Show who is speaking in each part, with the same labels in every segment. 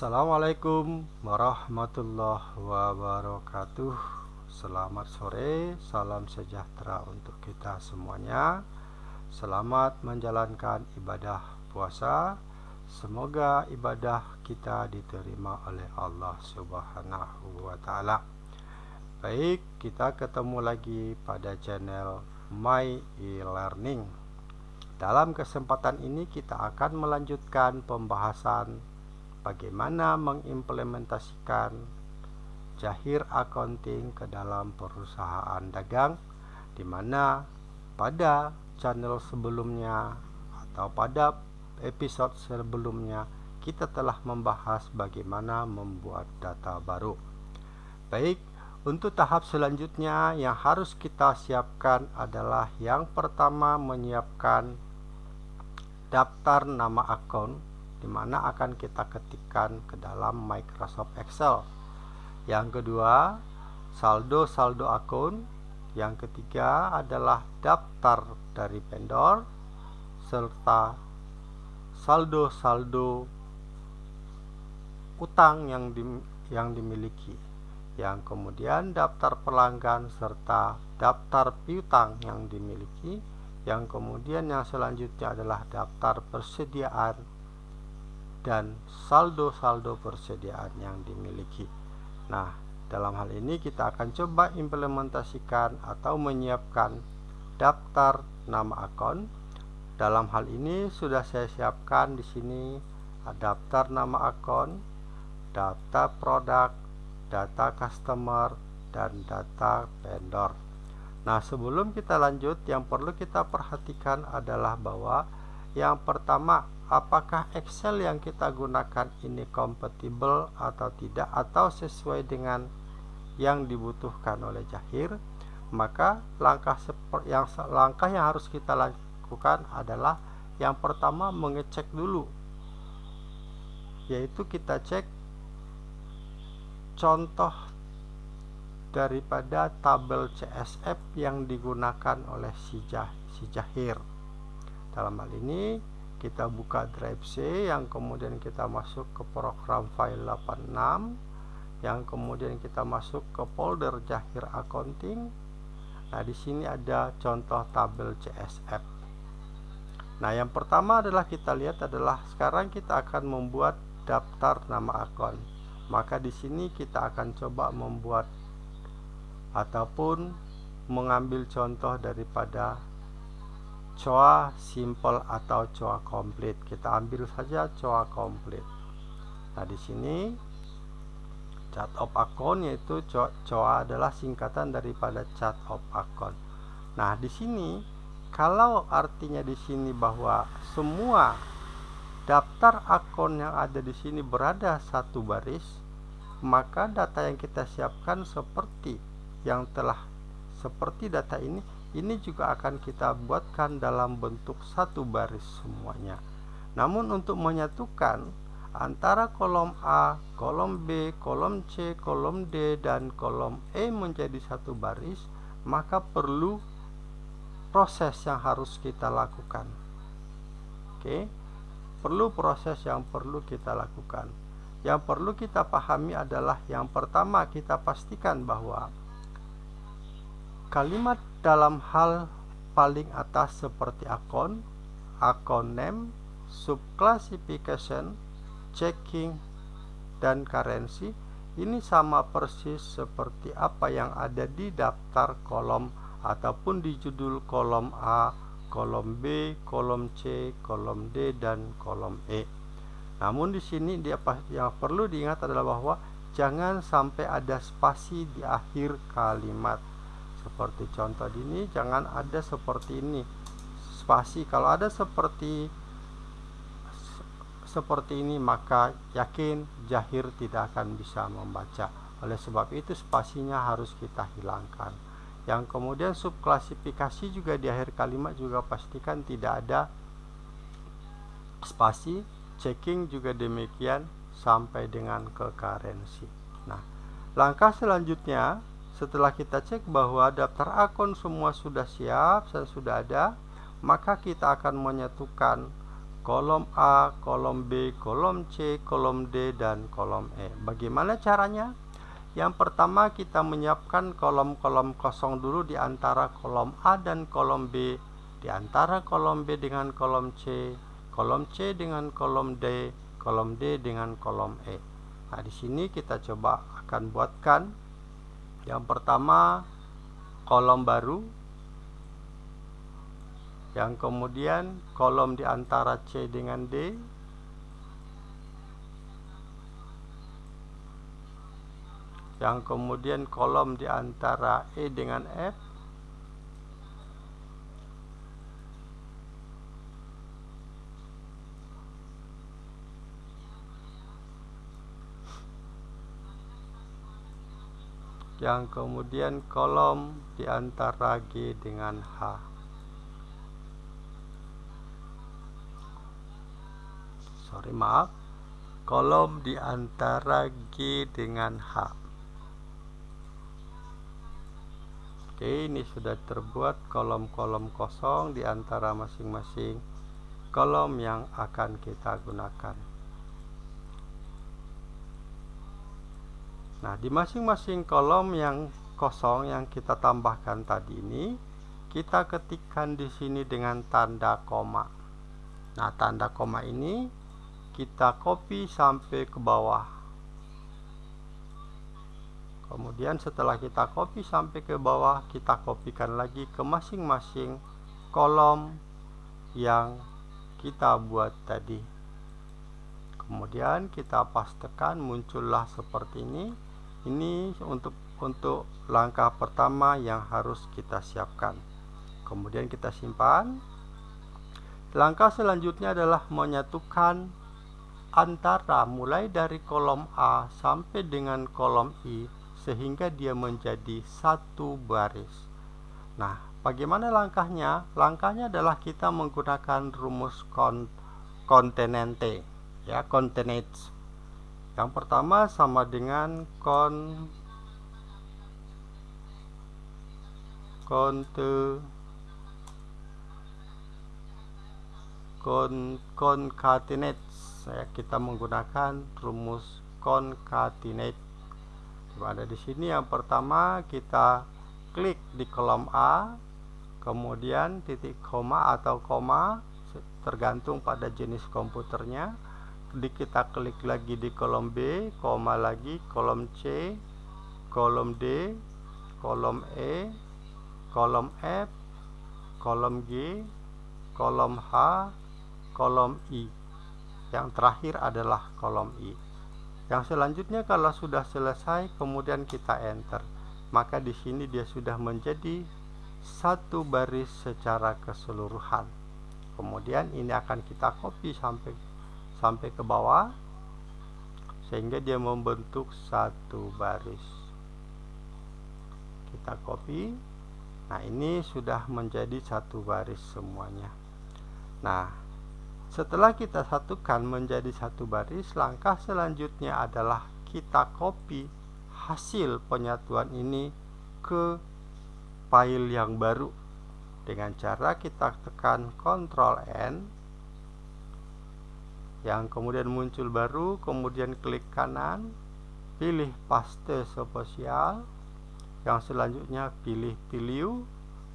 Speaker 1: Assalamualaikum warahmatullahi wabarakatuh. Selamat sore, salam sejahtera untuk kita semuanya. Selamat menjalankan ibadah puasa. Semoga ibadah kita diterima oleh Allah subhanahu wa ta'ala. Baik, kita ketemu lagi pada channel My E-Learning. Dalam kesempatan ini kita akan melanjutkan pembahasan bagaimana mengimplementasikan Jahir Accounting ke dalam perusahaan dagang di mana pada channel sebelumnya atau pada episode sebelumnya kita telah membahas bagaimana membuat data baru. Baik, untuk tahap selanjutnya yang harus kita siapkan adalah yang pertama menyiapkan daftar nama akun di mana akan kita ketikkan ke dalam Microsoft Excel. Yang kedua, saldo-saldo akun. Yang ketiga adalah daftar dari vendor serta saldo-saldo utang yang di, yang dimiliki. Yang kemudian daftar pelanggan serta daftar piutang yang dimiliki. Yang kemudian yang selanjutnya adalah daftar persediaan dan saldo-saldo persediaan yang dimiliki. Nah, dalam hal ini kita akan coba implementasikan atau menyiapkan daftar nama akun. Dalam hal ini sudah saya siapkan di sini daftar nama akun, data produk, data customer, dan data vendor. Nah, sebelum kita lanjut, yang perlu kita perhatikan adalah bahwa yang pertama apakah Excel yang kita gunakan ini kompatibel atau tidak atau sesuai dengan yang dibutuhkan oleh Jahir? Maka langkah yang langkah yang harus kita lakukan adalah yang pertama mengecek dulu. Yaitu kita cek contoh daripada tabel CSF yang digunakan oleh si, Jahir. Dalam hal ini kita buka drive C yang kemudian kita masuk ke program file 86 yang kemudian kita masuk ke folder Jahir Accounting. Nah di sini ada contoh tabel CSF nah yang pertama adalah kita lihat adalah sekarang kita akan membuat daftar nama akun. Maka di sini kita akan coba membuat ataupun mengambil contoh daripada coa simple atau coa komplit kita ambil saja coa komplit nah di sini chart of account yaitu coa adalah singkatan daripada chart of account nah di sini kalau artinya di sini bahwa semua daftar akun yang ada di sini berada satu baris maka data yang kita siapkan seperti yang telah seperti data ini ini juga akan kita buatkan dalam bentuk satu baris semuanya. Namun untuk menyatukan antara kolom A, kolom B, kolom C, kolom D, dan kolom E menjadi satu baris maka perlu proses yang harus kita lakukan. Oke? Perlu proses yang perlu kita lakukan. Yang perlu kita pahami adalah yang pertama kita pastikan bahwa kalimat dalam hal paling atas seperti akun, akun name, subclassification, checking, dan currency ini sama persis seperti apa yang ada di daftar kolom ataupun di judul kolom A, kolom B, kolom C, kolom D, dan kolom E. Namun di sini dia yang perlu diingat adalah bahwa jangan sampai ada spasi di akhir kalimat seperti contoh ini jangan ada seperti ini. Spasi kalau ada seperti seperti ini maka yakin jahir tidak akan bisa membaca. Oleh sebab itu spasinya harus kita hilangkan. Yang kemudian subklasifikasi juga di akhir kalimat juga pastikan tidak ada spasi checking juga demikian sampai dengan ke currency nah langkah selanjutnya setelah kita cek bahwa daftar akun semua sudah siap dan sudah ada, maka kita akan menyatukan kolom A, kolom B, kolom C, kolom D, dan kolom E. Bagaimana caranya? Yang pertama kita menyiapkan kolom-kolom kosong dulu di antara kolom A dan kolom B, di antara kolom B dengan kolom C, kolom C dengan kolom D, kolom D dengan kolom E. Nah, di sini kita coba akan buatkan yang pertama kolom baru. Yang kemudian kolom di antara C dengan D. Yang kemudian kolom di antara E dengan F yang kemudian kolom di antara G dengan H. Sorry maaf. Kolom di antara G dengan H. Oke, ini sudah terbuat kolom-kolom kosong di antara masing-masing kolom yang akan kita gunakan. Nah, di masing-masing kolom yang kosong yang kita tambahkan tadi ini, kita ketikkan di sini dengan tanda koma. Nah, tanda koma ini kita copy sampai ke bawah. Kemudian setelah kita copy sampai ke bawah kita kopikan lagi ke masing-masing kolom yang kita buat tadi. Kemudian kita pastekan muncullah seperti ini ini untuk untuk langkah pertama yang harus kita siapkan kemudian kita simpan langkah selanjutnya adalah menyatukan antara mulai dari kolom A sampai dengan kolom I sehingga dia menjadi satu baris. Nah, bagaimana langkahnya? Langkahnya adalah kita menggunakan rumus kon kontenente, ya, contenates. Yang pertama sama dengan kon konte kon concatenates ya, kita menggunakan rumus concatenate ada di sini yang pertama kita klik di kolom A kemudian titik koma atau koma tergantung pada jenis komputernya di kita klik lagi di kolom B koma lagi kolom C kolom D kolom E kolom F kolom G kolom H kolom I. Yang terakhir adalah kolom I. Yang selanjutnya kalau sudah selesai kemudian kita enter, maka di sini dia sudah menjadi satu baris secara keseluruhan. Kemudian ini akan kita copy sampai sampai ke bawah sehingga dia membentuk satu baris. Kita copy. Nah, ini sudah menjadi satu baris semuanya. Nah, setelah kita satukan menjadi satu baris, langkah selanjutnya adalah kita copy hasil penyatuan ini ke file yang baru dengan cara kita tekan Ctrl N yang kemudian muncul baru kemudian klik kanan pilih paste spesial yang selanjutnya pilih pilih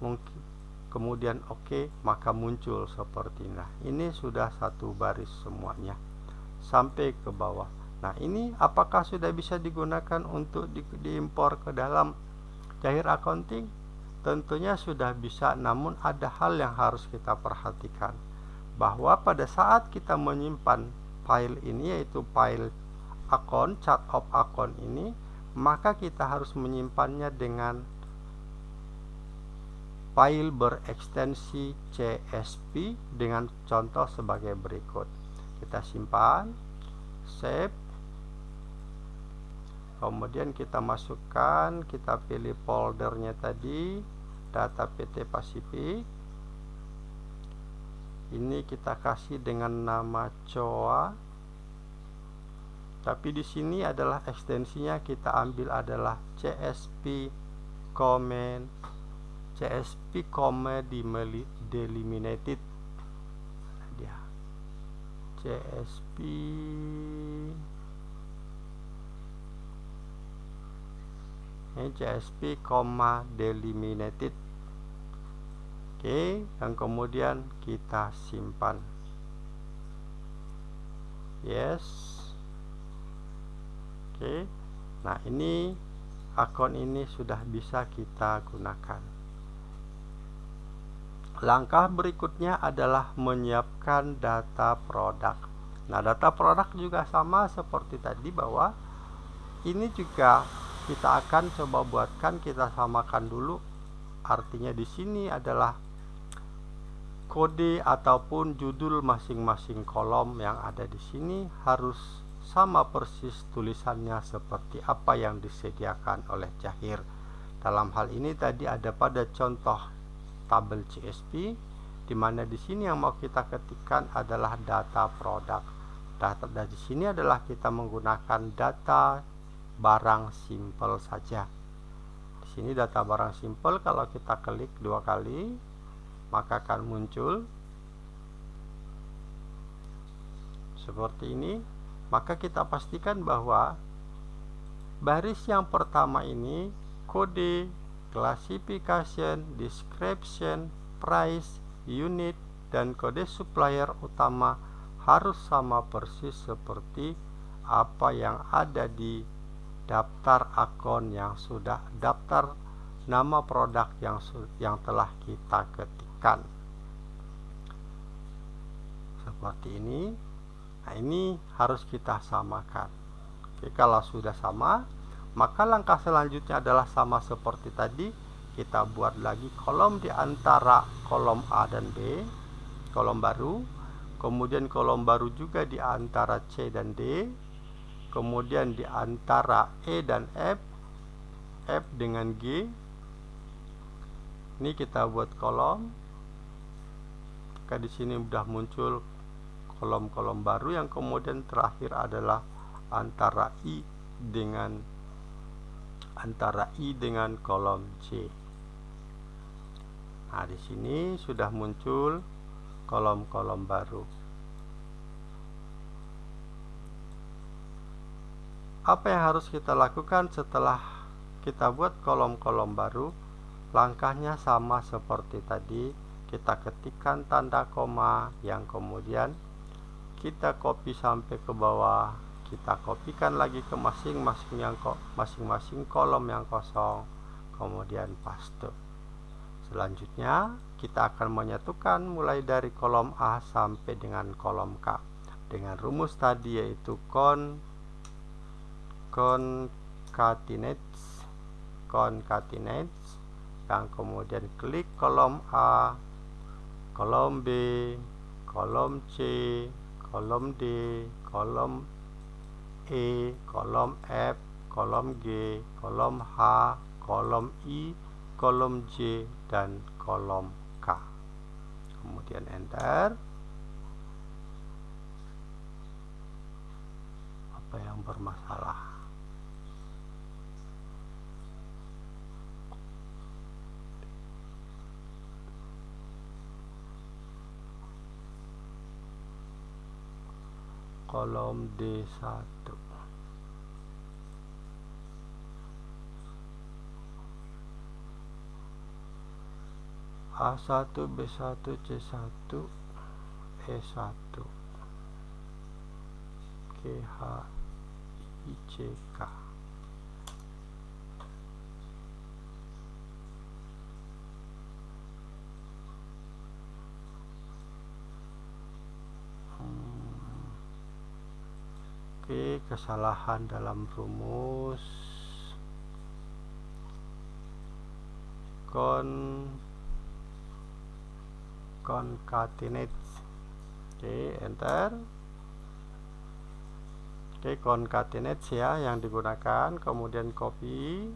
Speaker 1: mungkin kemudian oke OK, maka muncul seperti ini. Nah ini sudah satu baris semuanya. Sampai ke bawah. Nah ini apakah sudah bisa digunakan untuk di, diimpor ke dalam cair accounting? Tentunya sudah bisa namun ada hal yang harus kita perhatikan bahwa pada saat kita menyimpan file ini yaitu file akun chart of account ini maka kita harus menyimpannya dengan file berekstensi CSV dengan contoh sebagai berikut. Kita simpan, save, kemudian kita masukkan, kita pilih foldernya tadi, data PT Pasifik. Ini kita kasih dengan nama COA. Tapi di sini adalah ekstensinya kita ambil adalah CSP comment CSP comma delimited dia. CSP ini CSP, delimited oke dan kemudian kita simpan. Yes. Oke. Nah ini akun ini sudah bisa kita gunakan. Langkah berikutnya adalah menyiapkan data produk. Nah data produk juga sama seperti tadi bahwa ini juga kita akan coba buatkan kita samakan dulu. Artinya di sini adalah kode ataupun judul masing-masing kolom yang ada di sini harus sama persis tulisannya seperti apa yang disediakan oleh Jahir dalam hal ini tadi ada pada contoh tabel CSP di mana di sini yang mau kita ketikkan adalah data produk data dari sini adalah kita menggunakan data barang simple saja. Di sini data barang simple kalau kita klik dua kali maka akan muncul seperti ini. Maka kita pastikan bahwa baris yang pertama ini kode, classification, description, price, unit dan kode supplier utama harus sama persis seperti apa yang ada di daftar akun yang sudah daftar nama produk yang yang telah kita ketikkan seperti ini. Nah ini harus kita samakan. Oke, kalau sudah sama maka langkah selanjutnya adalah sama seperti tadi. Kita buat lagi kolom di antara kolom A dan B kolom baru. Kemudian kolom baru juga di antara C dan D. Kemudian di antara E dan F F dengan G. Ini kita buat kolom maka di sini sudah muncul kolom-kolom baru yang kemudian terakhir adalah antara I dengan antara I dengan kolom C. Nah di sini sudah muncul kolom-kolom baru. Apa yang harus kita lakukan setelah kita buat kolom-kolom baru? Langkahnya sama seperti tadi kita ketikkan tanda koma yang kemudian kita copy sampai ke bawah. Kita kopikan lagi ke masing-masing yang masing-masing kolom yang kosong. Kemudian paste. Selanjutnya kita akan menyatukan mulai dari kolom A sampai dengan kolom K. Dengan rumus tadi yaitu kon concatenates concatenates yang kemudian klik kolom A kolom B kolom C kolom D kolom E kolom F kolom G kolom H kolom I kolom J dan kolom K. Kemudian enter. Apa yang bermasalah kolom D1 A1 B1 C1 E1 KH ICK Oke, kesalahan dalam rumus con concatenate. Oke, enter. Oke, concatenate ya yang digunakan, kemudian copy.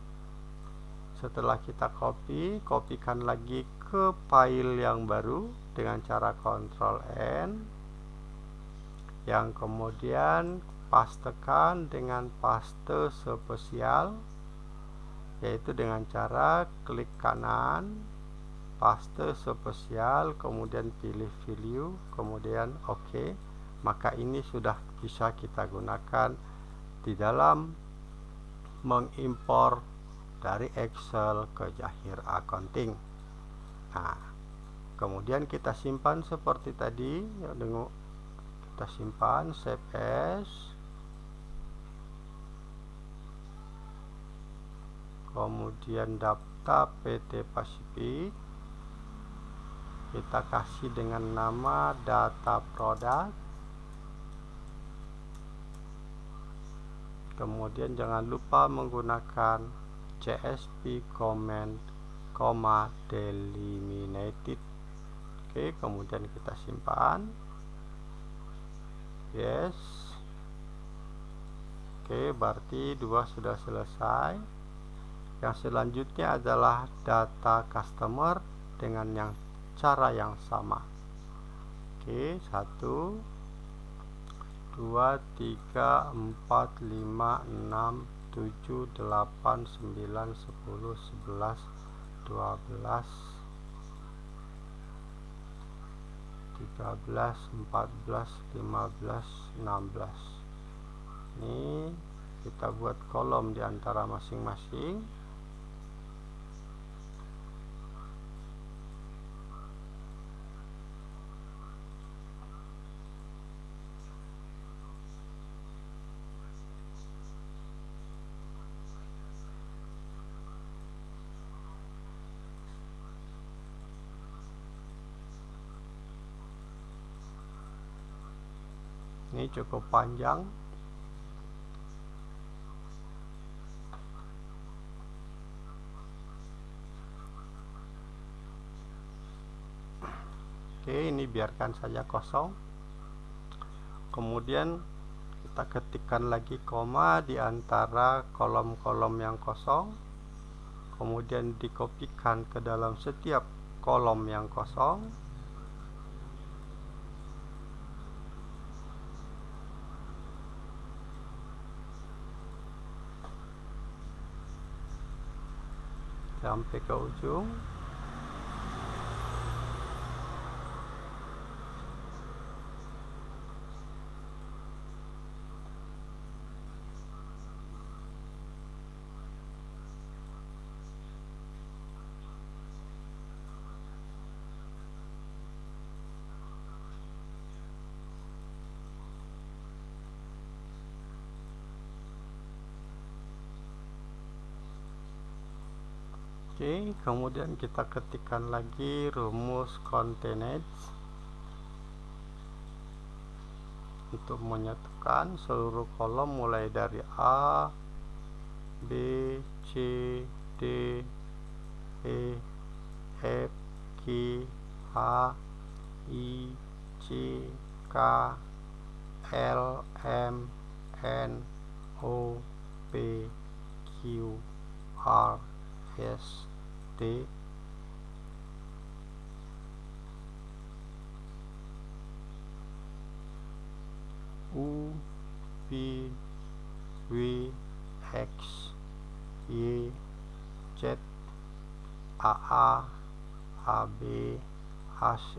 Speaker 1: Setelah kita copy, kopikan lagi ke file yang baru dengan cara Ctrl N yang kemudian pastekan dengan paste spesial yaitu dengan cara klik kanan paste spesial kemudian pilih value kemudian oke OK. maka ini sudah bisa kita gunakan di dalam mengimpor dari Excel ke Jahir Accounting nah kemudian kita simpan seperti tadi ya, kita simpan save as kemudian daftar PT Pasifik kita kasih dengan nama data produk. Kemudian jangan lupa menggunakan CSP comment, comma delimited oke kemudian kita simpan. Yes. Oke berarti dua sudah selesai yang selanjutnya adalah data customer dengan yang cara yang sama. Oke satu dua tiga empat lima enam tujuh delapan sembilan sepuluh sebelas dua belas tiga belas empat belas lima belas enam belas. Ini kita buat kolom di antara masing-masing. ini cukup panjang. Oke ini biarkan saja kosong. Kemudian kita ketikkan lagi koma di antara kolom-kolom yang kosong. Kemudian dikopikan ke dalam setiap kolom yang kosong sampai ke ujung Oke, kemudian kita ketikkan lagi rumus containage untuk menyatukan seluruh kolom mulai dari A, B, C, D, E, F, G, H, I, C, K, L, M, N, O, P, Q, R, S, T U V W X Y Z AA AB AC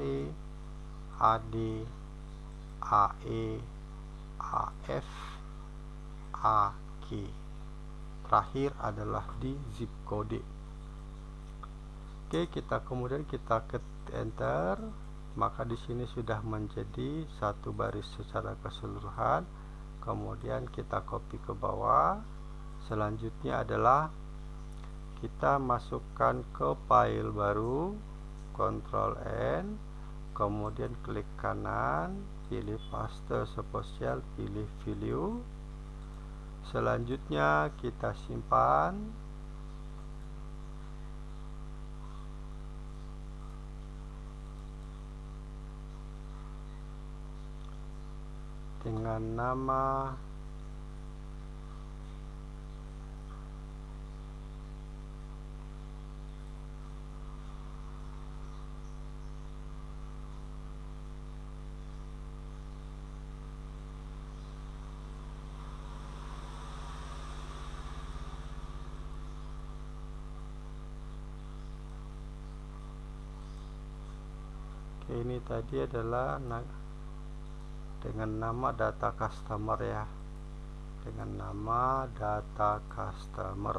Speaker 1: AD AE AF AG terakhir adalah di zip code Oke, kita kemudian kita ke enter, maka di sini sudah menjadi satu baris secara keseluruhan. Kemudian kita copy ke bawah. Selanjutnya adalah kita masukkan ke file baru, Ctrl N, kemudian klik kanan, pilih paste spesial, pilih value. Selanjutnya kita simpan dengan nama ini tadi adalah dengan nama data customer ya. Dengan nama data customer.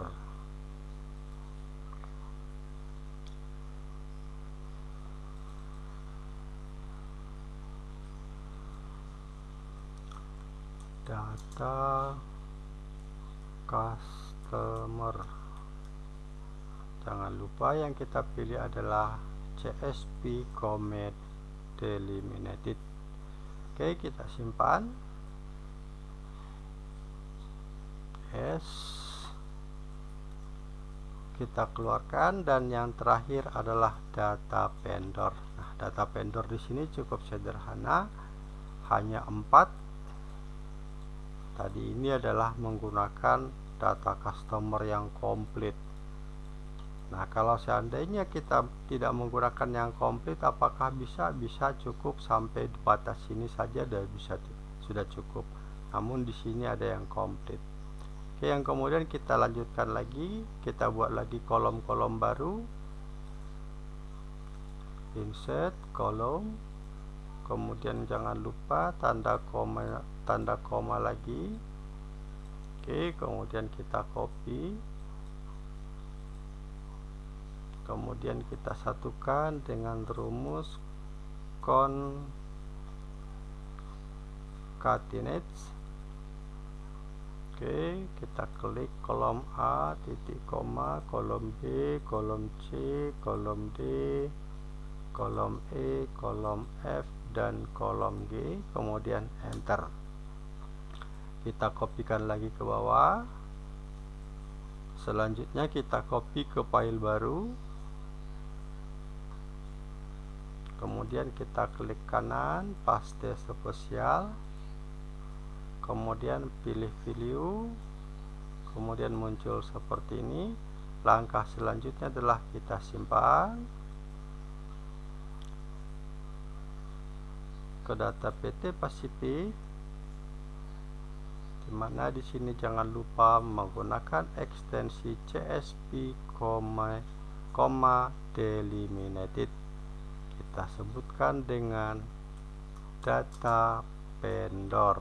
Speaker 1: Data customer. Jangan lupa yang kita pilih adalah CSP commit delimited oke kita simpan. Yes kita keluarkan dan yang terakhir adalah data vendor. Nah data vendor di sini cukup sederhana. Hanya empat. Tadi ini adalah menggunakan data customer yang komplit nah kalau seandainya kita tidak menggunakan yang komplit apakah bisa? Bisa cukup sampai batas sini saja dan bisa sudah cukup. Namun di sini ada yang komplit. Oke yang kemudian kita lanjutkan lagi kita buat lagi kolom-kolom baru. Insert kolom. Kemudian jangan lupa tanda koma tanda koma lagi. Oke kemudian kita copy kemudian kita satukan dengan rumus concatenate Oke, kita klik kolom A, titik koma, kolom B, kolom C, kolom D, kolom E, kolom F, dan kolom G, kemudian enter. Kita kopikan lagi ke bawah. Selanjutnya kita copy ke file baru kemudian kita klik kanan paste spesial kemudian pilih value kemudian muncul seperti ini. Langkah selanjutnya adalah kita simpan ke data PT Pasifik. Di mana di sini jangan lupa menggunakan ekstensi CSP, delimited kita sebutkan dengan data vendor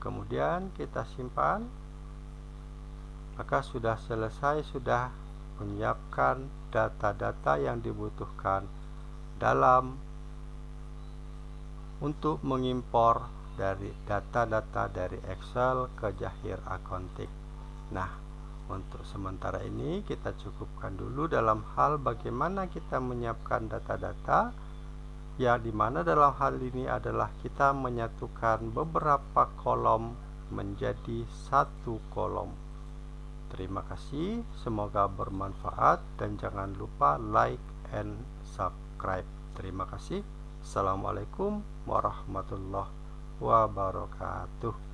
Speaker 1: kemudian kita simpan maka sudah selesai sudah menyiapkan data-data yang dibutuhkan dalam untuk mengimpor dari data-data dari Excel ke Jahir Accounting. Nah, untuk sementara ini kita cukupkan dulu dalam hal bagaimana kita menyiapkan data-data ya di mana dalam hal ini adalah kita menyatukan beberapa kolom menjadi satu kolom. Terima kasih, semoga bermanfaat dan jangan lupa like and subscribe. Terima kasih. Assalamualaikum warahmatullahi wabarakatuh